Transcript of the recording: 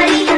Hari